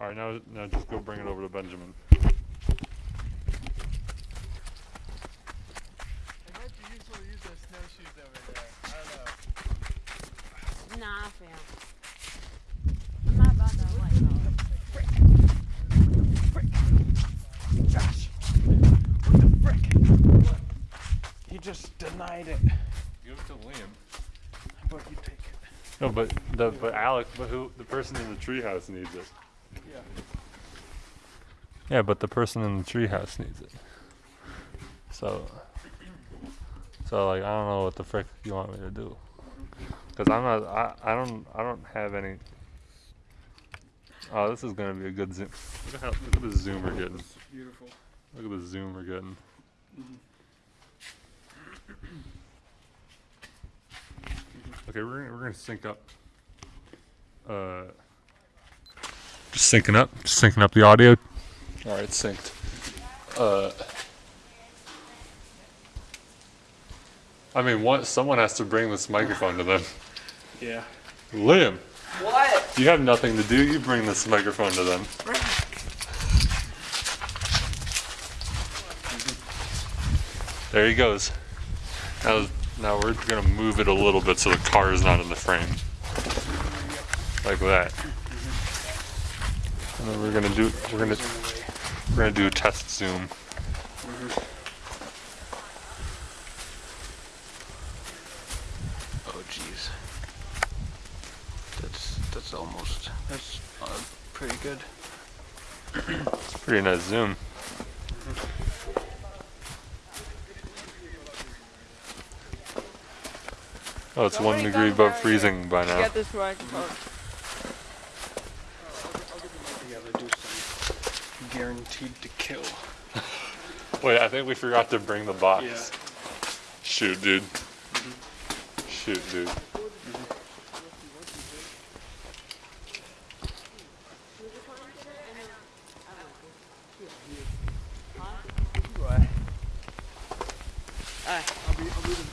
All right, now now just go bring it over to Benjamin. It might be useful use those snowshoes over there. I don't know. Nah, fam. I'm not about that life though. Josh, what the frick? He just denied it. Give it to Liam. But you take it. No, but the but Alec, but who the person in the treehouse needs it. Yeah. But the person in the treehouse needs it. So, so like I don't know what the frick you want me to do. Cause I'm not. I, I don't. I don't have any. Oh, this is gonna be a good zoom. Look at how. Look at the zoom we're getting. Beautiful. Look at the zoom we're getting. Okay, we're gonna, we're gonna sync up. Uh, syncing up, syncing up the audio. All right, synced. Uh, I mean, what? Someone has to bring this microphone to them. Yeah. Liam, What? you have nothing to do. You bring this microphone to them. There he goes. Now, now we're gonna move it a little bit so the car is not in the frame, like that. And then we're gonna do we're gonna we're gonna do a test zoom. Oh, jeez. That's that's almost that's uh, pretty good. It's pretty nice zoom. Oh, it's one degree above freezing by now. Get this microphone. You gotta do some guaranteed to kill. Wait, I think we forgot to bring the box. Shoot, dude. Shoot, dude. What? Alright. I'll be, I'll be the,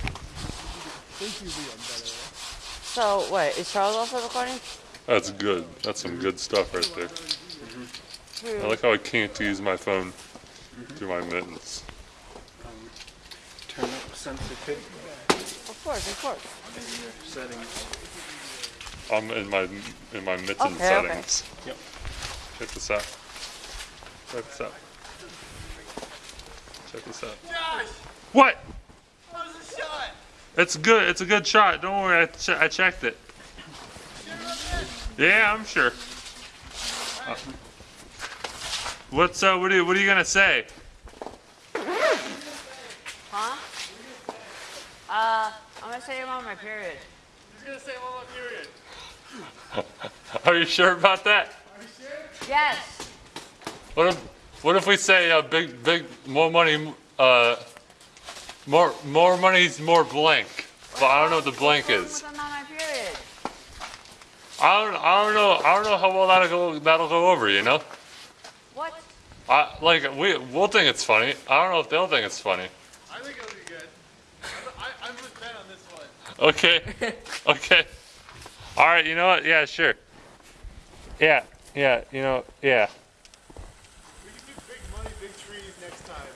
thank you, Liam, by the way. So, wait, is Charles also recording? That's good. That's some good stuff right there. I like how I can't use my phone through my mittens. Um, turn up sensitivity Of course, of course. in your settings. I'm in my in my mitten Okay, okay. settings. Yep. Check this out. Check this out. Check this out. Josh, What? how's the shot? It's good. It's a good shot. Don't worry. I, che- I checked it. Yeah, I'm sure. Uh, what's uh? What are you What are you gonna say? Huh? Uh, I'm gonna say I'm on my period. He's gonna say one more period. Are you sure about that? Are you sure? Yes. What if What if we say uh, big big more money uh more more money's more blank? But I don't know what the blank is. I'm on my period. I don't I don't know I don't know how well that'll go that'll go over. You know. What? I like we we'll think it's funny. I don't know if they'll think it's funny. I think it'll be good. I, I, I'm with Ben on this one. Okay. okay. All right. You know what? Yeah. Sure. Yeah. Yeah. You know. Yeah. We can do big money, big trees next time.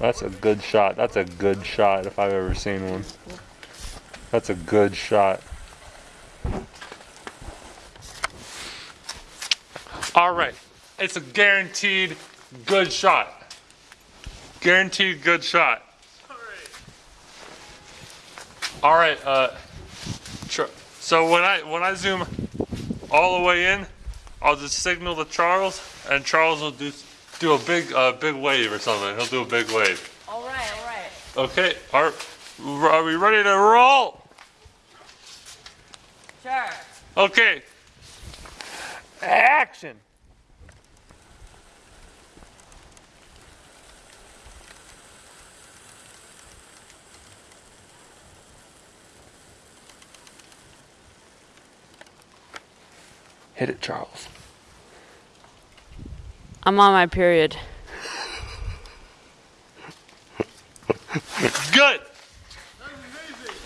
That's a good shot. That's a good shot if I've ever seen one. That's a good shot. All right. It's a guaranteed good shot. Guaranteed good shot. All right. Uh, so when I when I zoom all the way in, I'll just signal to Charles, and Charles will do do a big uh, big wave or something. He'll do a big wave. All right, all right. Okay. Are are we ready to roll? Sure. Okay. Action! Hit it, Charles. I'm on my period. Good.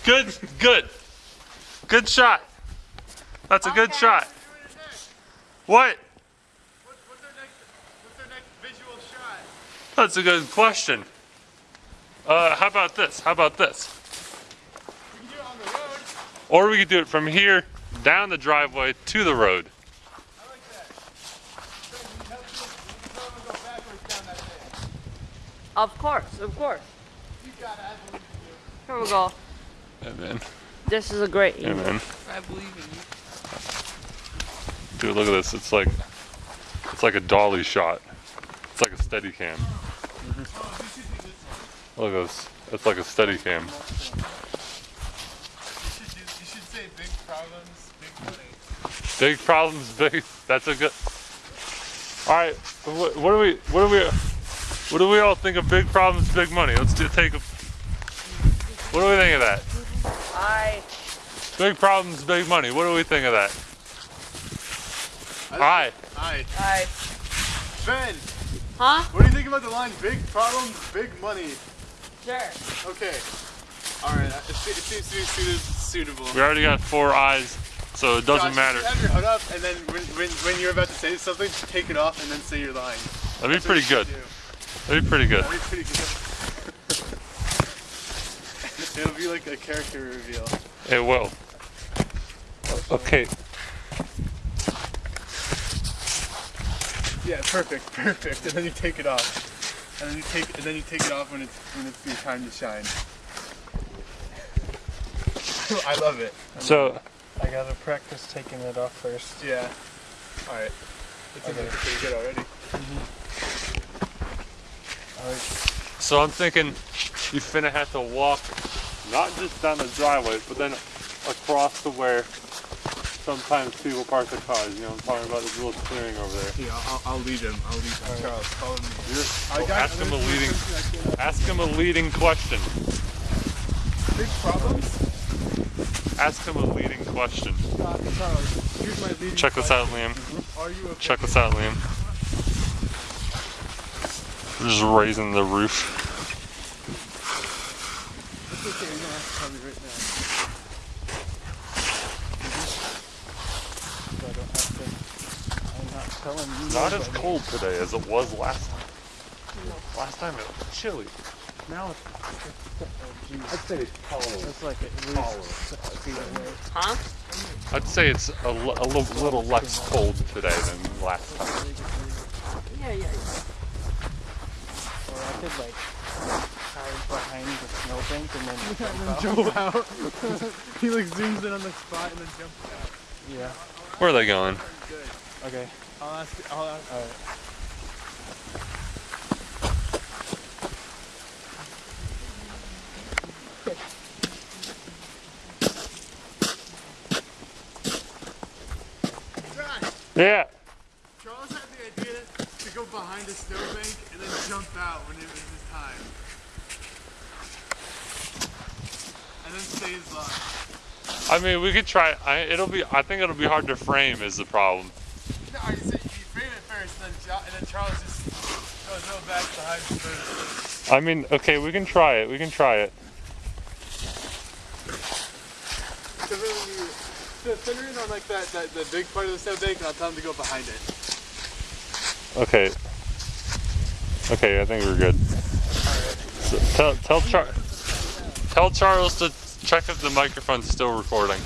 Good. Good. Good shot. That's a good shot. What? What's, what's our next? What's our next visual shot? That's a good question. Uh, how about this? How about this? We can do it on the road. Or we could do it from here down the driveway to the road. I like that. So we can help you. We can tell them to go backwards down that thing. Of course, of course. You got it. I believe in you. Here we go. Yeah, man. This is a great Yeah, man. I believe in you. Dude, look at this. It's like, it's like a dolly shot. It's like a steady cam. Look at this. It's like a steady cam. You should, do, you should say big problems, big money. Big problems, big. That's a good. All right. What, what do we? What are we? What do we all think of big problems, big money? Let's do, take a. What do we think of that? I Big problems, big money. What do we think of that? All right. Alright. I Ben, huh? what do you think about the line big problems, big money? Sure. Okay. Alright, it, seems to be suitable. We already got four eyes, so it doesn't Josh, matter. Have your hood up, and then when, when, when you're about to say something, take it off and then say your line. That'd be pretty good. Do. That'd be pretty good. That'd be pretty good. It'll be like a character reveal. It will. Okay. Yeah, perfect, perfect. And then you take it off. And then you take and then you take it off when it's when it's your time to shine. I love it. So I gotta practice taking it off first. Yeah. Alright. It seems like pretty good already. Mm-hmm. So I'm thinking you finna have to walk not just down the driveway, but then across to where sometimes people park their cars. You know, I'm talking about this little clearing over there. Yeah, I'll, I'll lead him. I'll lead him. Charles, follow me. You're, I got- ask him a leading, there's- ask him a leading question. Big problems? Ask him a leading question. Uh, Charles, here's my leading Check this out, Liam. question. Are you okay? Check this out, Liam. We're just raising the roof. It's okay, you don't have to tell me right now. So I don't have to. I'm not telling you. Not as cold today as it was last time. Last time it was chilly. Now it's I'd say it's tolerable. It's like at least six feet away. Huh? I'd say it's a, l- a little, little less cold today than last time. Yeah, yeah, yeah. Or I could like hide behind the snowbank and then jump out. Jump out. he like zooms in on the spot and then jumps out. Yeah. Where are they going? Good. Okay. I'll ask. I'll ask. All right. Yeah. Charles had the idea to go behind a snowbank and then jump out when it was his time. And then stay his line. I mean, we could try. I, it'll be. I think it'll be hard to frame. Is the problem? No, I said you frame it first, and then, and then Charles just goes no back behind first. I mean, okay, we can try it. We can try it. Because then when you so center in on like that, that the big part of the snowbank, and I'll tell him to go behind it. Okay. Okay, I think we're good. So tell tell Char tell Charles to check if the microphone's still recording.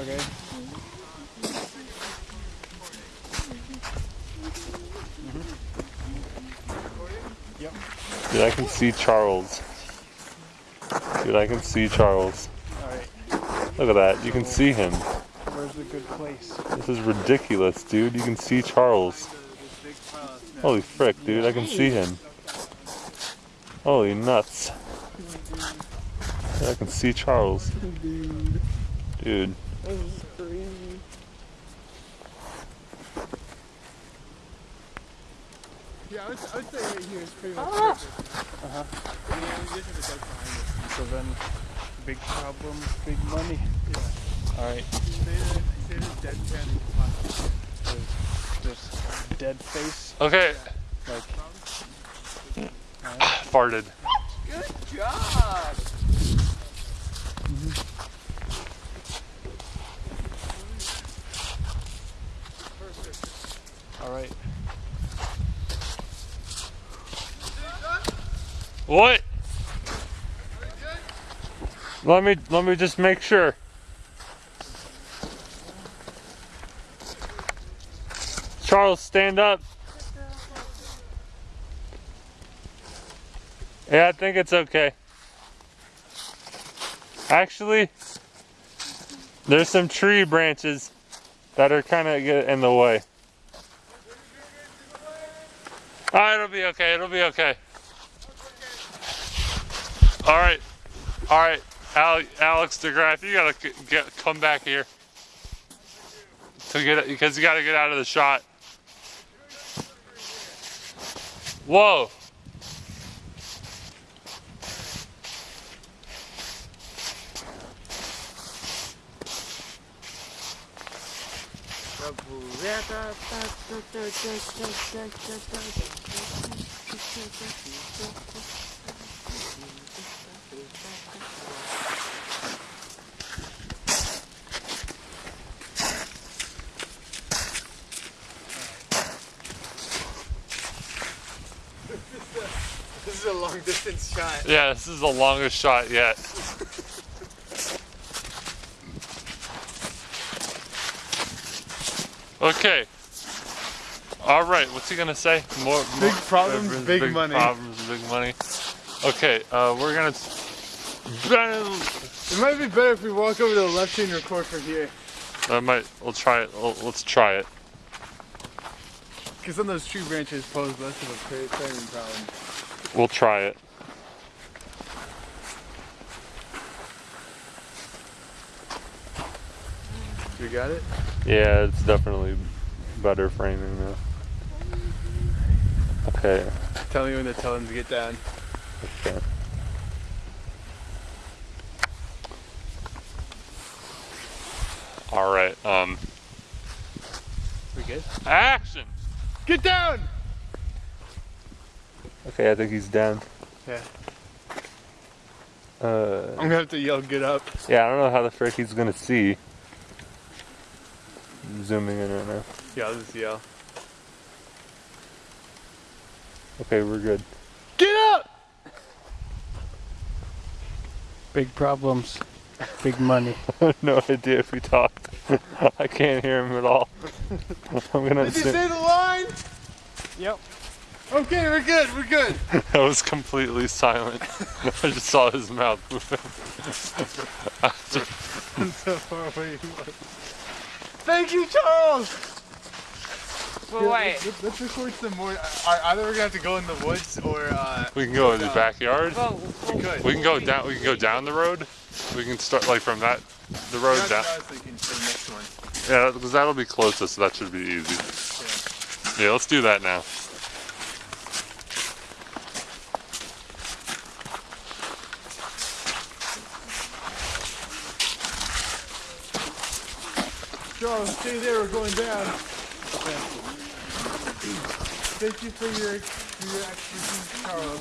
Okay. Dude, I can see Charles. Dude, I can see Charles. All right. Look at that. You can see him. Where's the good place? This is ridiculous, dude. You can see Charles. The, this big pile of snow. Holy frick, dude. I can see him. Holy nuts. I can see Charles. Dude. Yeah, I would, I would say right here is pretty much Ah. perfect. Uh huh. You just have to duck it. So then, big problems, big money. Yeah. All right. Say the, say the deadpan and just. Just dead face. Okay. Like Farted. Good job. all right. What? Let me let me just make sure. Charles, stand up. Yeah, I think it's okay. Actually, there's some tree branches that are kind of in the way. Ah, it'll be okay. It'll be okay. All right, all right, Al- Alex DeGraff, you gotta get come back here to get because you gotta get out of the shot. Whoa. This is a long distance shot. Yeah, this is the longest shot yet. Okay. All right. What's he gonna say? More Big more- problems, uh, big money. Problems, big money. Okay. Uh, we're gonna. It might be better if we walk over to the left and record from here. I might. We'll try it. We'll, let's try it. Because then those tree branches pose less of a clear clearing problem. We'll try it. You got it? Yeah, it's definitely better framing now. Okay. Tell me when to tell him to get down. Okay. All right. Um. We good? Action. Get down! Okay, I think he's down. Yeah. Uh. I'm gonna have to yell, get up. Yeah, I don't know how the frick he's gonna see. I'm zooming in right now. Yeah, I'll just yell. Okay, we're good. Get up! Big problems. Big money. no idea if he talked. I can't hear him at all. I'm gonna Did you say the line? Yep. Okay, we're good, we're good. that was completely silent. I just saw his mouth moving. so far away he was. Thank you, Charles! But wait. Let's, let's record some more. Uh, either we're gonna have to go in the woods or uh, we can go in the backyard. But, we could. We can go down. We can go down the road. We can start like from that, the road That's down. what I was thinking for the next one. Yeah, because that'll be closest. So that should be easy. Yeah, let's do that now. Charles, stay there. We're going down. Thank you for your for your expertise, Charles.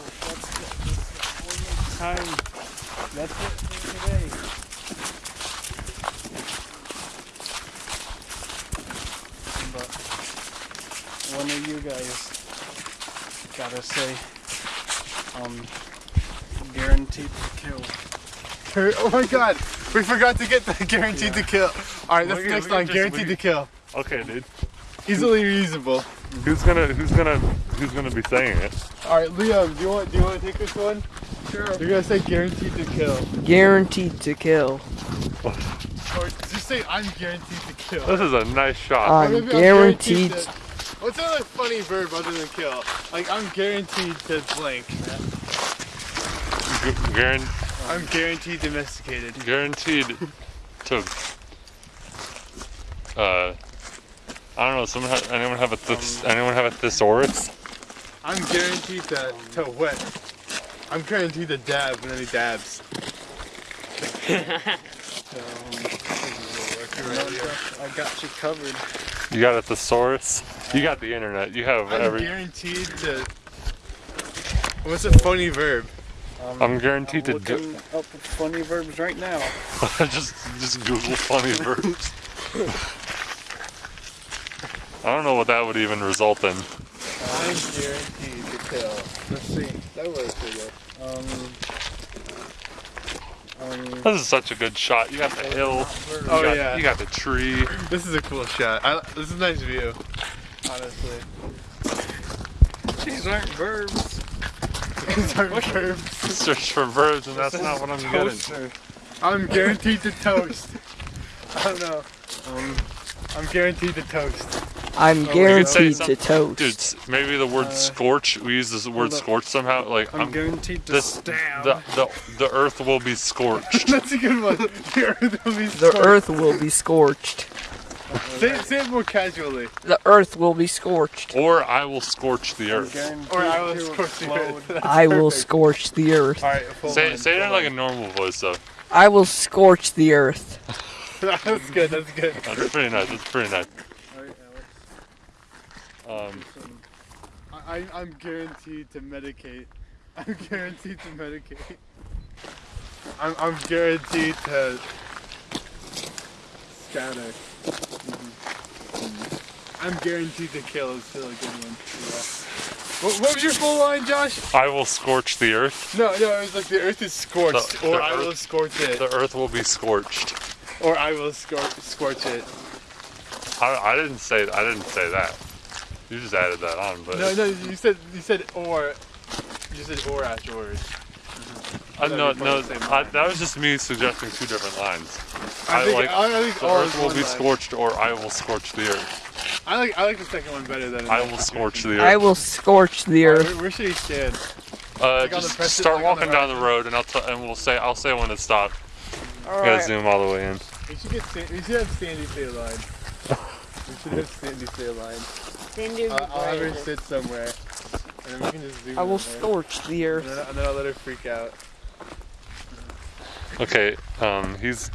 Time. That's it for today. But one of you guys gotta say, um, guaranteed to kill. Oh my God, we forgot to get the guaranteed to kill. All right, that's We the next we can line. Guaranteed to kill. Okay, dude. Easily reusable. Who's gonna Who's gonna Who's gonna be saying it? All right, Liam, do you want do you want to take this one? Sure. You're gonna say guaranteed to kill, Guaranteed to kill. or just say I'm guaranteed to kill. This is a nice shot. Or I'm guaranteed. to- What's another funny verb other than kill? Like I'm guaranteed to blank. Gu- guaran- I'm guaranteed domesticated. guaranteed to. Uh, I don't know. Someone ha- anyone have a thes- anyone have a thesaurus? I'm guaranteed to to wet. I'm guaranteed to dab when he dabs. Um, you right here. I got you covered. You got a thesaurus. You got the internet. You have I'm every. guaranteed to. What's a funny verb? Um, I'm guaranteed to do. looking up funny verbs right now. just just Google funny verbs. I don't know what that would even result in. I'm guaranteed to kill. Let's see. That works pretty good. Um. Um. This is such a good shot. You got the hill. You Oh, got, yeah. You got the tree. This is a cool shot. I, this is a nice view. Honestly. These aren't verbs. These are verbs. Search for verbs, and that's not what I'm getting. Toaster. I'm guaranteed to toast. I don't know. Um. I'm guaranteed to toast. I'm could say guaranteed to toast. Dude, maybe the word Uh, scorch. We use this word scorch somehow. Like I'm, I'm, guaranteed to this stab. the, the the earth will be scorched. That's a good one. The earth will be The earth will be scorched. Say, say it more casually. The earth will be scorched. or I will scorch the earth. Or I will scorch the earth. That's I will scorch the earth. Alright, Say say it in like a normal voice though. I will scorch the earth. That's good, that's good. That's pretty nice. That's pretty nice. Alright, Alex. Um, I, I- I'm guaranteed to medicate. I'm guaranteed to medicate. I'm, I'm guaranteed to scatter. Mm-hmm. I'm guaranteed to kill is still a good one. Yeah. What, what was your full line, Josh? I will scorch the earth. No, no, it was like the earth is scorched, The- or the I will scorch it, The earth will be scorched. or I will scor- scorch it. I, I didn't say I didn't say that. You just added that on, but No, no, you said you said or. You said or afterwards. Uh, no, that'd no, part of the same I, that was just me suggesting two different lines. I, I think, like I, think The earth will be line. scorched, or I will scorch the earth. I like I like the second one better than. I will scorch the Earth. I will scorch the Alright, earth. Where, where should he stand? Uh, like on the just press- start like on the walking down the road, and I'll t- and we'll say I'll say when to stop. You gotta zoom all the way in. We should get Stan- we should have Sandy stay a line. we should have Sandy stay a line. Cindy Uh, I'll have her sit somewhere, and then we can just zoom. I will in there. scorch the And earth. then, and then I'll let her freak out. Okay, um, he's.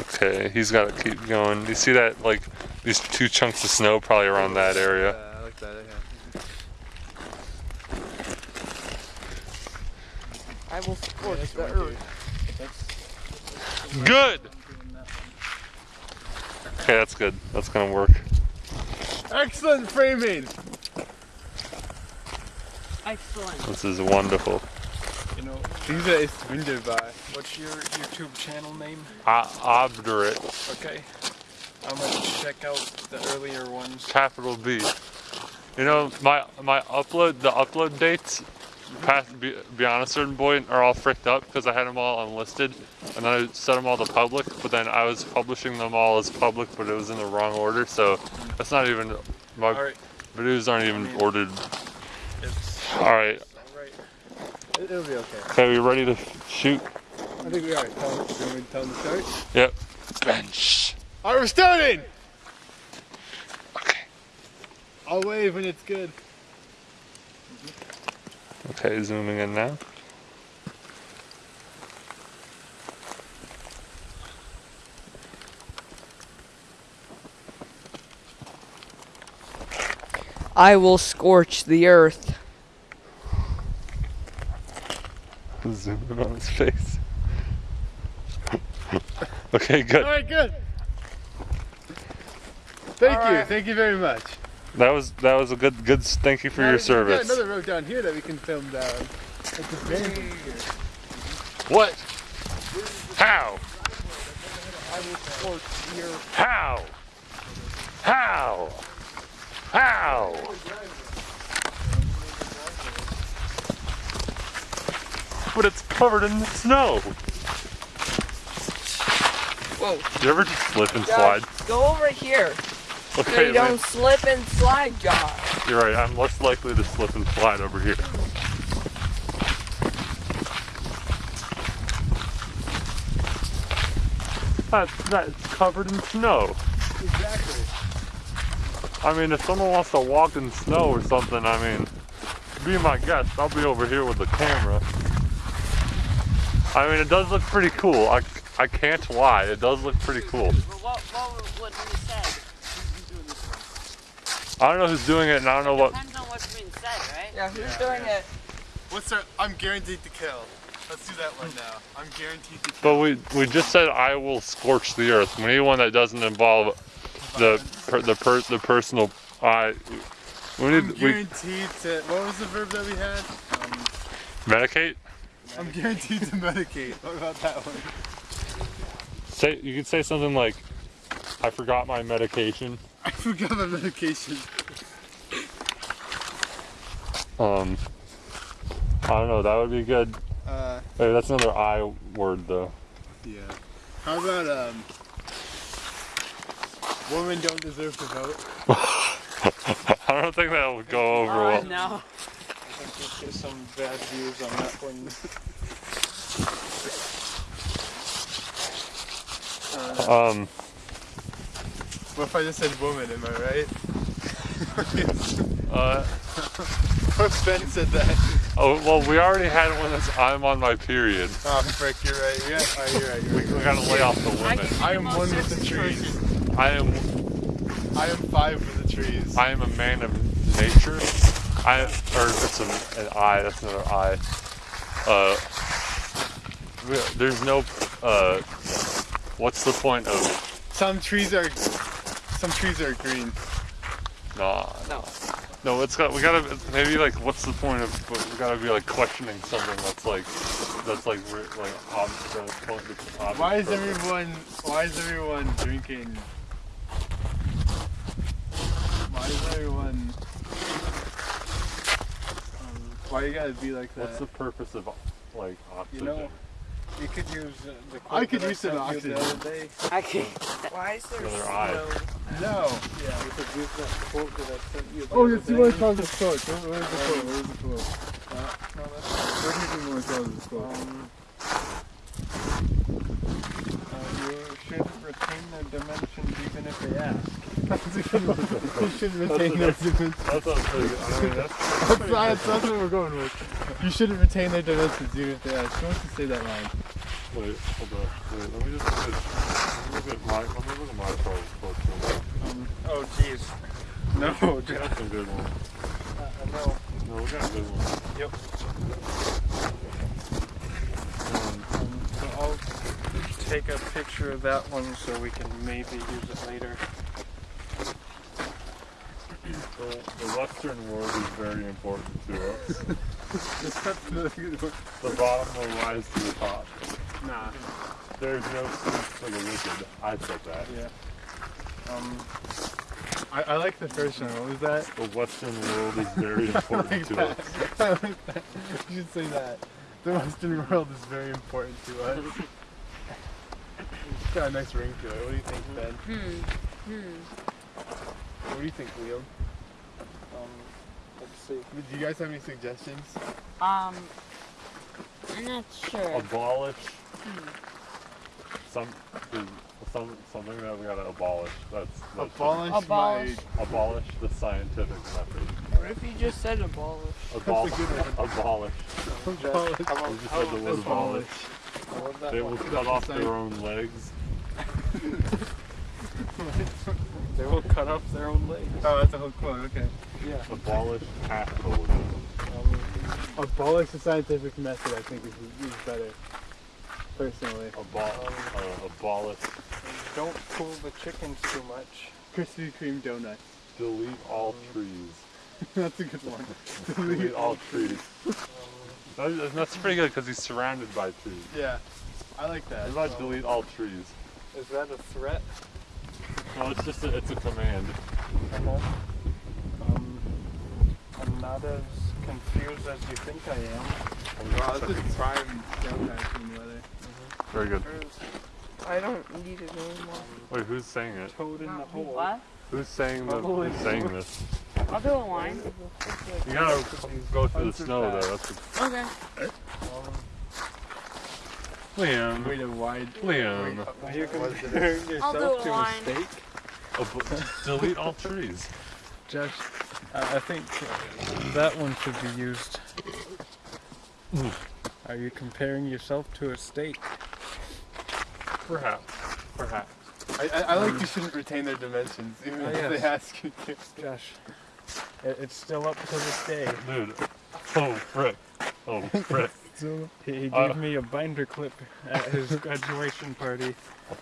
Okay, he's got to keep going. You see that, like, these two chunks of snow probably around that area. Yeah, I like that. Yeah. I will scorch that's the what I earth. Good! Okay, that's good. That's gonna work. Excellent framing. Excellent. This is wonderful. Know, Diese ist wunderbar. what's your YouTube channel name? O- obdurate, Okay. I'm gonna check out the earlier ones. capital B. You know, my my upload, the upload dates past be, beyond a certain point are all fricked up because I had them all unlisted and then I set them all to public, but then I was publishing them all as public, but it was in the wrong order, so that's not even, my Alright, videos aren't even ordered. it's Alright, alright. It, it'll be okay. okay, we ready to shoot? I think we are. Tell him, do you want me to tell him to start? Yep. Bench. Alright, we're starting. Okay. I'll wave when it's good. Okay, zooming in now. I will scorch the earth. Zoom in on his face. okay, good. Alright, good. Thank you. Alright. Thank you very much. That was that was a good good. Thank you for Now, your we've got service. another road down here that we can film down. It's a big. What? How? I will scorch the earth. How? How? How? But it's covered in snow. Whoa. You ever just slip and slide? Go over here so Okay, you don't slip and slide, Josh. you're right. I'm less likely to slip and slide over here. That's that's covered in snow. Exactly. I mean, if someone wants to walk in snow or something, I mean, be my guest. I'll be over here with the camera. I mean, it does look pretty cool. I, I can't lie. It does look pretty cool. But what, what, what he said? I don't know who's doing it, and I don't know what. Depends on what's being said, right? Yeah, who's doing it? What's our? I'm guaranteed to kill. Let's do that one now. I'm guaranteed to But we we just said I will scorch the earth. We need one that doesn't involve the per, the per, the personal. I we I'm need we guaranteed to. What was the verb that we had? Um, medicate. I'm guaranteed to medicate. What about that one? Say you could say something like, "I forgot my medication." I forgot my medication. Um, I don't know. That would be good. Uh, Hey, that's another I word though. yeah. How about um? Women don't deserve to vote. I don't think that would go over Uh, well. no. I think there's just some bad views on that one. Um, What if I just said woman? Am I right? uh, what Ben said that? oh well, we already had one that's I'm on my period. Oh, frick, you're right. Yeah, oh, you're right. You're We, right. we gotta lay off the women. I am one with the trees. I am I am five with the trees. I am a man of nature. I or it's a, an I. That's another I. Uh, there's no. Uh, what's the point of? Some trees are, some trees are green. Nah, no. No, it's got. We gotta maybe like. What's the point of? We gotta be like questioning something that's like. That's like like ob, the point. The object Why is everyone? Why is everyone drinking? Why is everyone? Why you gotta be like that? What's the purpose of like oxygen? You know, You could use uh, the I could use some the oxygen. I can't. Why is there Another snow? eye. no. Yeah, you could use that quote that I sent you the Oh, other yes, you day. want to tell this quote? Where, where's the quote? Where's the quote? Uh, no, that's Where do you want to tell this quote? Um, you should retain their dimensions even if they ask. you should retain their dimensions. That's not pretty good. I mean, that's, That's, that's, that's what we're going with. You shouldn't retain their dimensions even if they ask. Who wants to say that line? Wait, hold on. Wait, let me just look at, look at my, let me look at my quote. Um, oh, jeez. No, got some good ones. Uh, no. No, we got a good ones. Yep. Um, Um, so I'll take a picture of that one so we can maybe use it later. the, the Western world is very important to us. the bottom will rise to the top. Nah. There's no sleep for the wicked. I said that. Yeah. Um, I, I like the first one. What was that? The Western world is very important to us. I like that. You should say that. The Western world is very important to us. It's got a nice ring to it. What do you think, Ben? Hmm. Hmm. What do you think, Liam? um, let's see. Do you guys have any suggestions? Um. I'm not sure. Abolish some, some something that we gotta abolish. That's, that's Abolish, Abolish. abolish the scientific method. What if you just said abolish? Abolish. good abolish. my. Abolish. how about, just how said the about word this abolish. How about that They will cut off their own legs. They will cut off their own legs. Oh, that's a whole quote. Okay. Yeah. Abolish capitalism. Um, Abolish the scientific method. I think is, is better. Personally, Abol- uh, abolish. don't cool the chickens too much. Krispy Kreme donuts. Delete all trees. that's a good one. Delete all trees. That's pretty good because he's surrounded by trees. Yeah, I like that. What about delete all trees? Is that a threat? No, it's just a, it's a command. Emma? Um, I'm not as confused as you think I am. Wow, this is prime downtown weather. Very good. I don't need it anymore. Wait, who's saying it? Toad in the hole. What? Who's saying the, who's saying this? I'll do a line. You gotta go through the snow though. That's a, Okay. Um, Liam. Wait oh, a wide. Liam. are you comparing I'll do yourself a to a line. Oh, steak? Ab- delete all trees. Josh, I I think that one should be used. Are you comparing yourself to a steak? Perhaps. Perhaps. I, I, I like you shouldn't retain their dimensions, even Oh, if yes. they ask you to. Josh, it, it's still up to this day. Dude. Oh, frick. Oh, frick. He, he gave Uh, me a binder clip at his graduation party.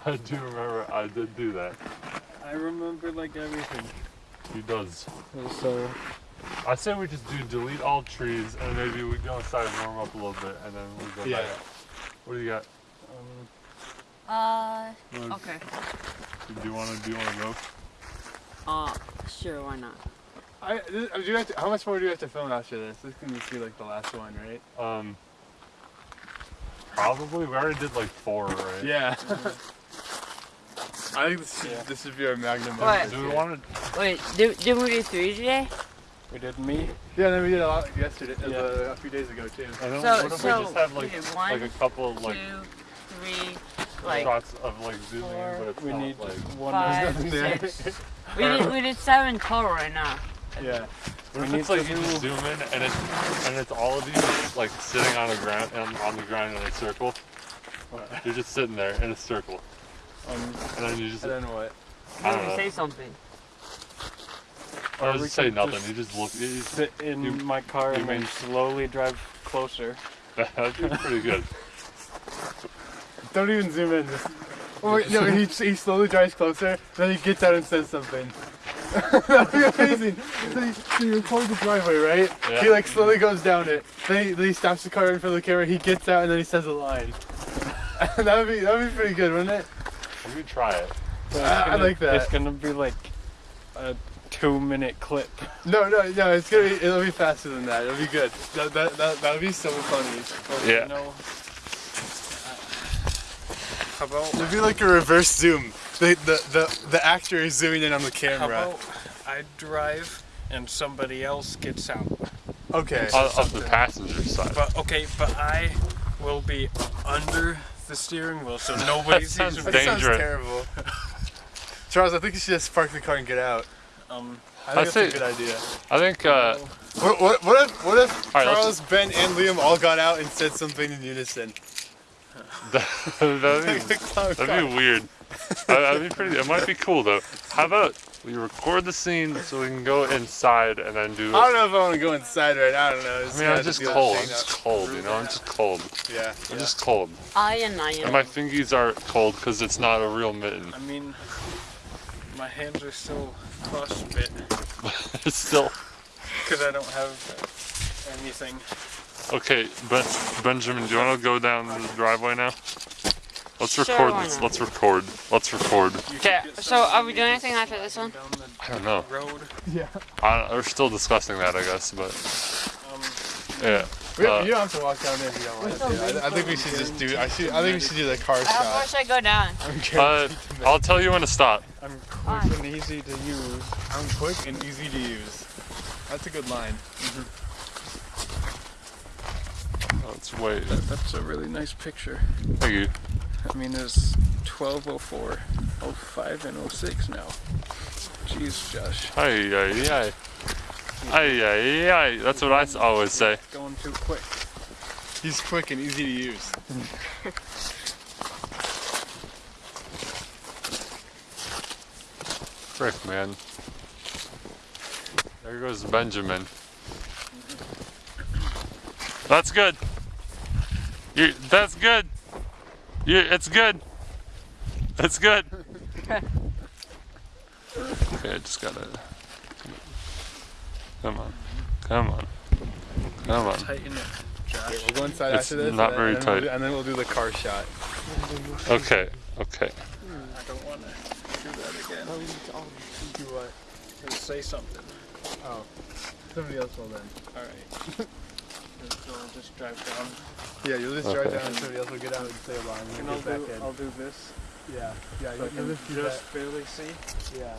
I do remember I did do that. I remember like everything. He does. So I say we just do delete all trees and maybe we go inside and warm up a little bit and then we go Yeah. back. What do you got? um, Uh, Wanna- okay. Do you want to? Do you want to go? Uh, sure, why not? I, this, do you have to, how much more do you have to film after this? This can just be like the last one, right? Um. Probably. We already did like four, right? Yeah. I think this should, Yeah. this should be our magnum. What? episode. Do we want to? Wait, did, did we do three today? we did me. Yeah, then we did a lot yesterday, uh, Yeah. a few days ago too. I don't, So- what if so, we just have we like did like a couple of like Two, three, like shots of like zooming, four, but it's We not need like. one. five, there. six. We did, we did seven total right now. Yeah. What if it's like you just zoom in and it's and it's all of you like sitting on the ground and on the ground in a circle. You're just sitting there in a circle, Um, and then you just I don't know what. I don't know. say something. I Or just say nothing. just You just look. You just, sit in You- my car you and then slowly drive closer. that'd be pretty good. Don't even zoom in. Just, or, no, he, he slowly drives closer, then he gets out and says something. That'd be amazing. So you, so you record the driveway, right? Yeah. He like slowly goes down it. Then he, then he stops the car in front of the camera. He gets out and then he says a line. that would be that would be pretty good, wouldn't it? Let me try it. So it's I- I gonna- like that. It's gonna be like a two-minute clip. No, no, no. It's gonna be. It'll be faster than that. It'll be good. That that that that would be so funny. Yeah. You know, how about It'd be like a reverse zoom. The the the, the actor is zooming in on the camera. how camera. about I drive and somebody else gets out? Okay. On, on the passenger side. But okay, but I will be under the steering wheel, so nobody sees sounds me. That sounds terrible. Charles, I think you should just park the car and get out. Um, I think I'd that's a good idea. I think uh, What, what, what if, what if All right, let's- Charles, Ben, and Liam all got out and said something in unison? That'd be That'd that'd be weird. That- That'd be pretty. It might be cool though. How about we record the scene so we can go inside and then do. I don't know if I want to go inside right now. I don't know. I Just mean, gotta I'm just cold. I'm just cold, you know. I'm just cold. Yeah. I'm yeah. just cold. I and I And my fingies are cold because it's not a real mitten. I mean, my hands are still frostbit It's still because I don't have anything. Okay. Ben, Benjamin, do you want to go down the driveway now? Let's record why this. Let's record. Let's record. Okay, so are we doing anything after this one? I don't know. road. I, we're still discussing that, I guess, but Um, yeah. We don't, Uh, you don't have to walk down there if you don't want to. I, I think we should just do. I should. I think we should do the car How shot. far should I go down? I'm Uh, guaranteed. I'll tell you when to stop. I'm quick and easy to use. I'm quick and easy to use. That's a good line. Let's wait. That, that's a really nice picture. Thank you. I mean, it's 1204, 05, and 06 now. Jeez, Josh, Ay, ay, ay. Ay, ay, ay. That's what I s- always say. going too quick. He's quick and easy to use. Frick, man. There goes Benjamin. That's good. You, that's good. You, it's good. It's good. okay, I just gotta. Come on. Come on. Come on. Tighten it, Josh. We'll go inside It's after this. not and very then, and we'll tight. do- and then we'll do the car shot. Okay, okay. I don't want to do that again. Do what? Just say something. Oh, somebody else will then. All right. so I'll just drive down. Yeah, you'll just drive Okay. down and somebody else will get out and say a line. And we'll I'll get do, in. I'll do this. Yeah, yeah, So you'll, can just just barely see. Yeah.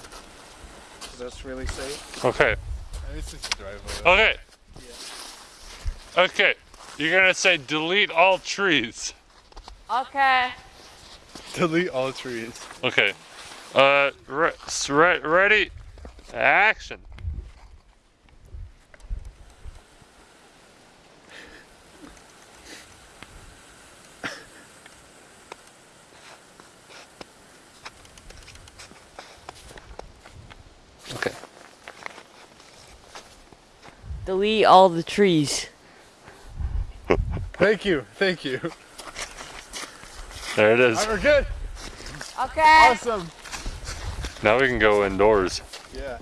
Does this really safe? Okay. And it's just a driveway. Okay. Okay. You're gonna say delete all trees. Okay. Delete all trees. Okay. Uh, re- s- re- ready? Action. Delete all the trees. Thank you, thank you. There it is. Alright, we're good. Okay. Awesome. Now we can go indoors. Yeah.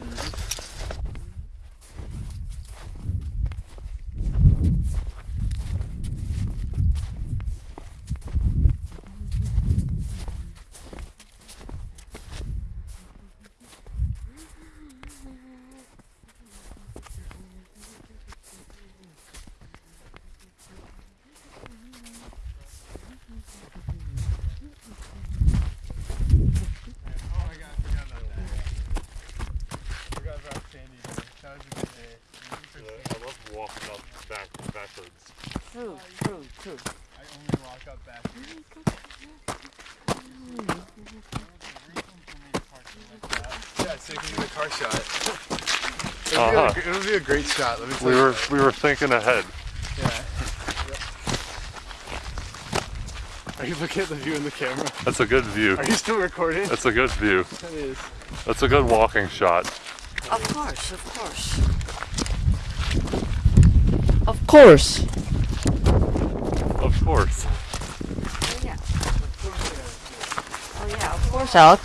Oh my god, I forgot about that. Forgot about Sandy. Day. That was a good day. I love walking up back backwards. True, true, true. I only walk up back. Yeah, so you can do a car shot. It'll, Uh-huh. be a, it'll be a great shot. Let me tell We you. were we were thinking ahead. Yeah. Are you looking at the view in the camera? That's a good view. Are you still recording? That's a good view. That is. That's a good walking shot. Of course, of course. Of course. Of course. Oh yeah. Oh yeah,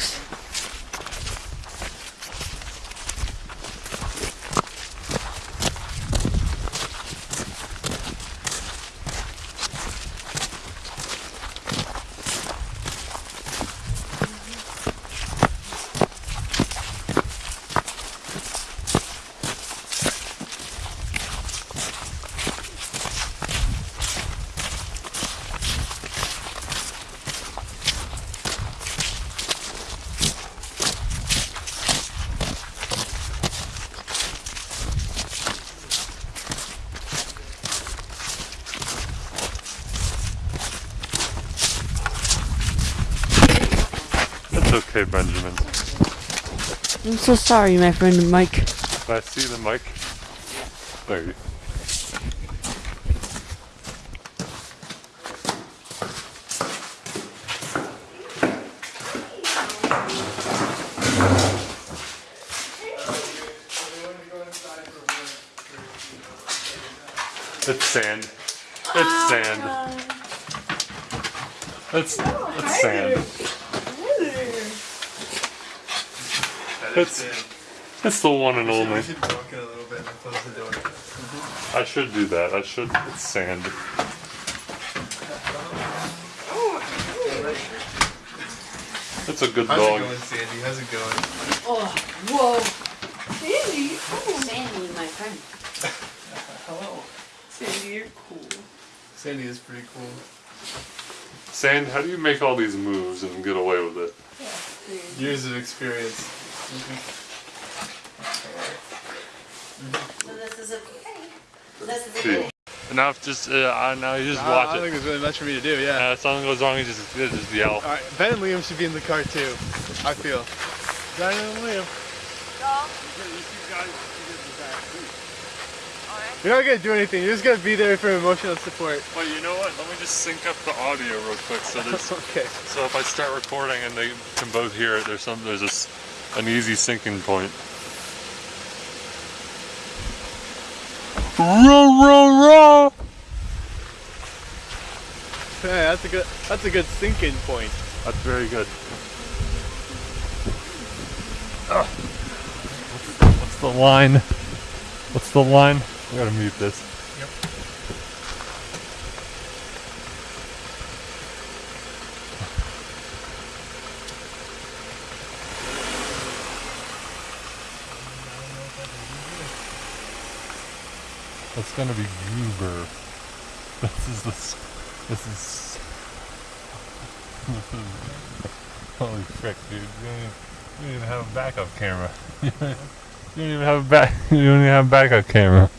of course, Alex. It's okay, Benjamin. I'm so sorry, my friend Mike. I see the mic? There you. It's sand. It's oh sand. It's it's sand. It's it's the one and only. should walk in a little bit and close the door. I should do that. I should. It's sand. It's a good How's dog. it going, Sandy? How's it going? Oh, Whoa. Sandy. Oh. Sandy, my friend. Hello. Sandy, you're cool. Sandy is pretty cool. Sand, how do you make all these moves and get away with it? Years of experience. So this is okay. This is See. Now, if just uh, I- now you just I, watch I don't it. think there's really much for me to do. Yeah. Uh, if something goes wrong, you just you just yell. All right, Ben and Liam should be in the car too. I feel. Diana and Liam. You're not gonna do anything. You're just gonna be there for emotional support. Well, you know what? Let me just sync up the audio real quick. So there's Okay. so if I start recording and they can both hear it, there's some there's this an easy syncing point. Row, row, row. Yeah, that's a good. That's a good syncing point. That's very good. What's, what's the line? What's the line? I gotta mute this. That's gonna be Goober. This is the. s- This is. Holy frick, dude! You don't, even, you don't even have a backup camera. you don't even have a back. You don't even have a backup camera.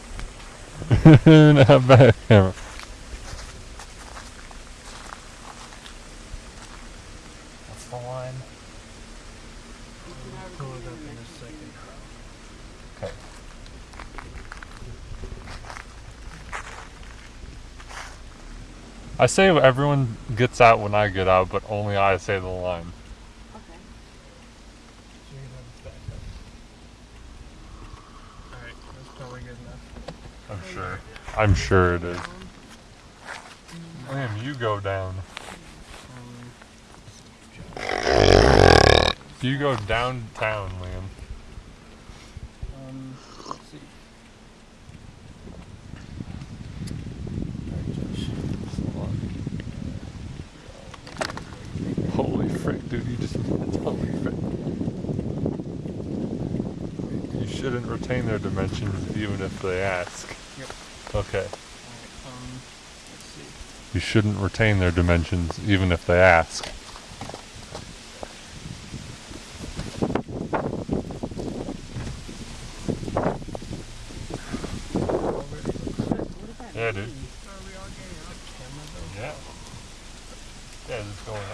you don't even have a backup camera. What's the line? Pull it up in a second. Okay. I say everyone gets out when I get out, but only I say the line. Okay. So you can have it back up. Alright, that's probably good enough. I'm sure. I'm sure it is. Liam, you go down. You go downtown, Liam. Um, let's see. Holy frick, dude, you just holy frick. You shouldn't retain their dimensions even if they ask. Yep. Okay. Um. You shouldn't retain their dimensions even if they ask. Yeah, dude. Yeah. Yeah, it's going on.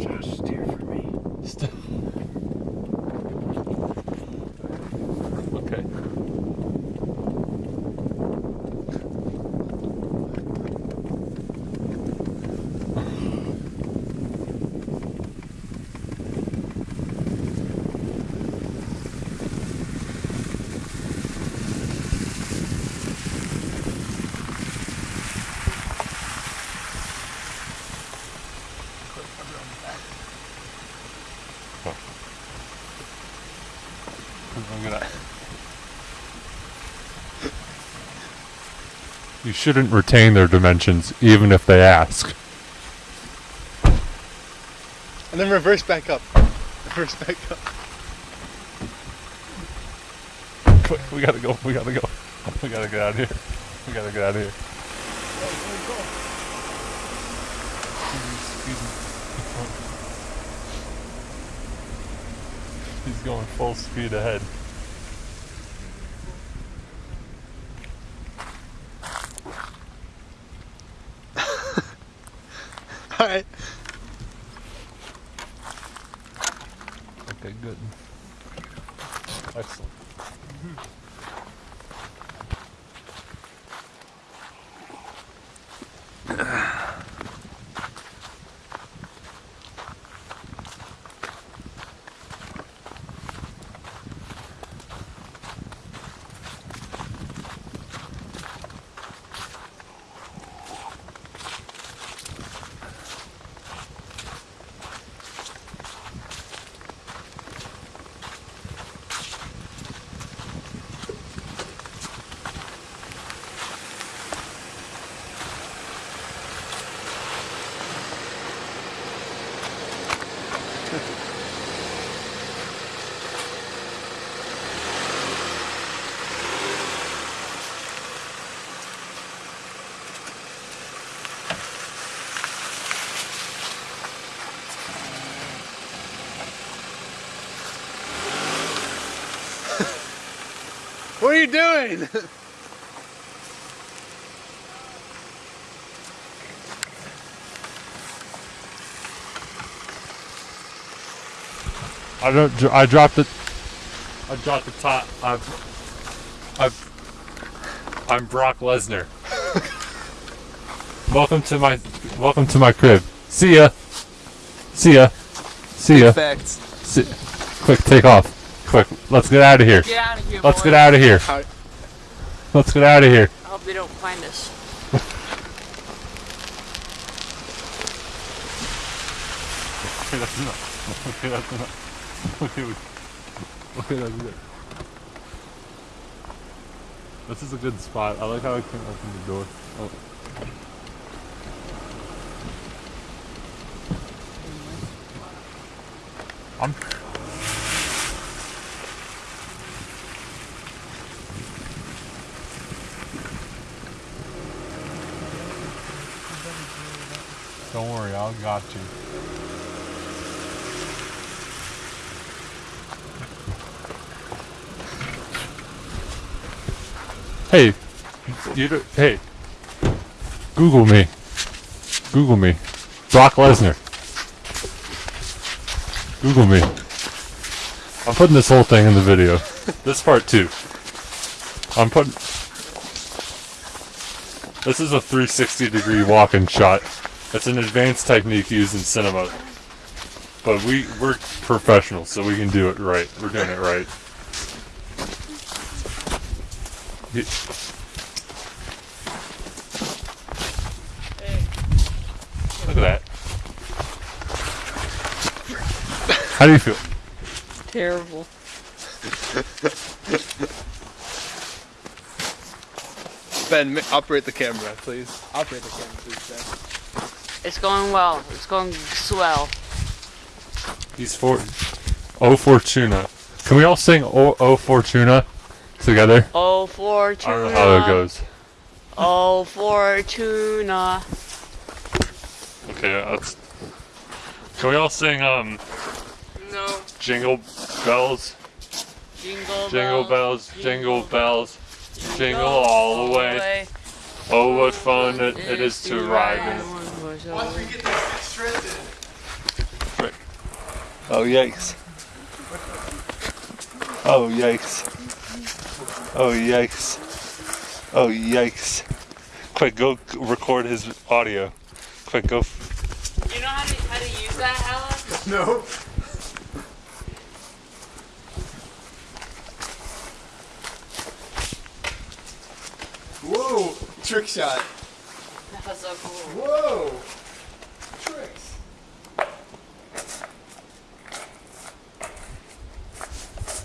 Just steer for me. Still. Okay. I'm gonna. You shouldn't retain their dimensions even if they ask. And then reverse back up. Reverse back up. Quick, we gotta go. We gotta go. We gotta get out of here. We gotta get out of here. He's going full speed ahead. Alright. Okay, good. Excellent. What are you doing? I don't. I dropped it. I dropped the top. I've. I've. I'm Brock Lesnar. welcome to my. Welcome to my crib. See ya. See ya. See ya. Facts. See, quick, take off. Quick, let's get out of here. Get out of here, Let's boys. get out of here. Let's get out of here. I hope they don't find us. Okay. Okay. Okay, okay. This is a good spot. I like how I can open the door. Oh. I'm. Don't worry, I got you. Hey, you do, hey, Google me. Google me. Brock Lesnar. Google me. I'm putting this whole thing in the video. this part too. I'm putting. This is a 360 degree walking shot. It's an advanced technique used in cinema. But we we're professionals, so we can do it right. We're doing it right. Ye- Look at that. How do you feel? Terrible. Ben, operate the camera, please. Operate the camera, please, Ben. It's going well. It's going swell. He's for O Fortuna. Can we all sing O, o Fortuna together? Oh, I Fortuna. don't know how it goes. Oh, Fortuna. Okay, let's. Can we all sing um No. Jingle Bells? Jingle, Jingle bells, jingle bells, jingle all the way. Oh, what fun it, it is to ride in. Oh, yikes. Oh, yikes. Oh, yikes. Oh, yikes. Quick, go record his audio. Quick, go. You know how to, how to use that, Alex? No. Whoa! Trick shot. That was so cool. Whoa! Tricks.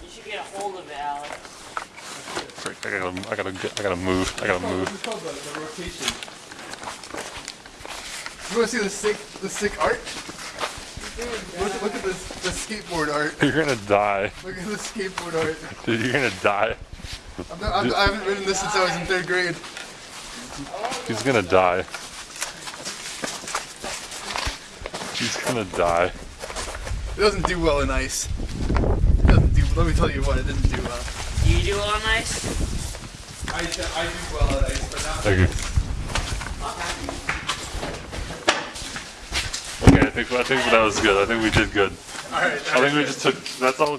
You should get a hold of it, Alex. Frick, I gotta, I gotta, I gotta move. I gotta move. It's called the, the rotation. You want to see the sick, the sick art? Look, look at this, the skateboard art. You're gonna die. Look at the skateboard art. Dude, you're gonna die. I'm not, I'm, I haven't ridden this since I was in third grade. He's gonna die. He's gonna die. It doesn't do well in ice. It doesn't do. Let me tell you what, it didn't do well. You do it on ice? I, I do well at ice, but not. Thank you. Okay, I think I think that was good. I think we did good. All right. I think we just took. That's all.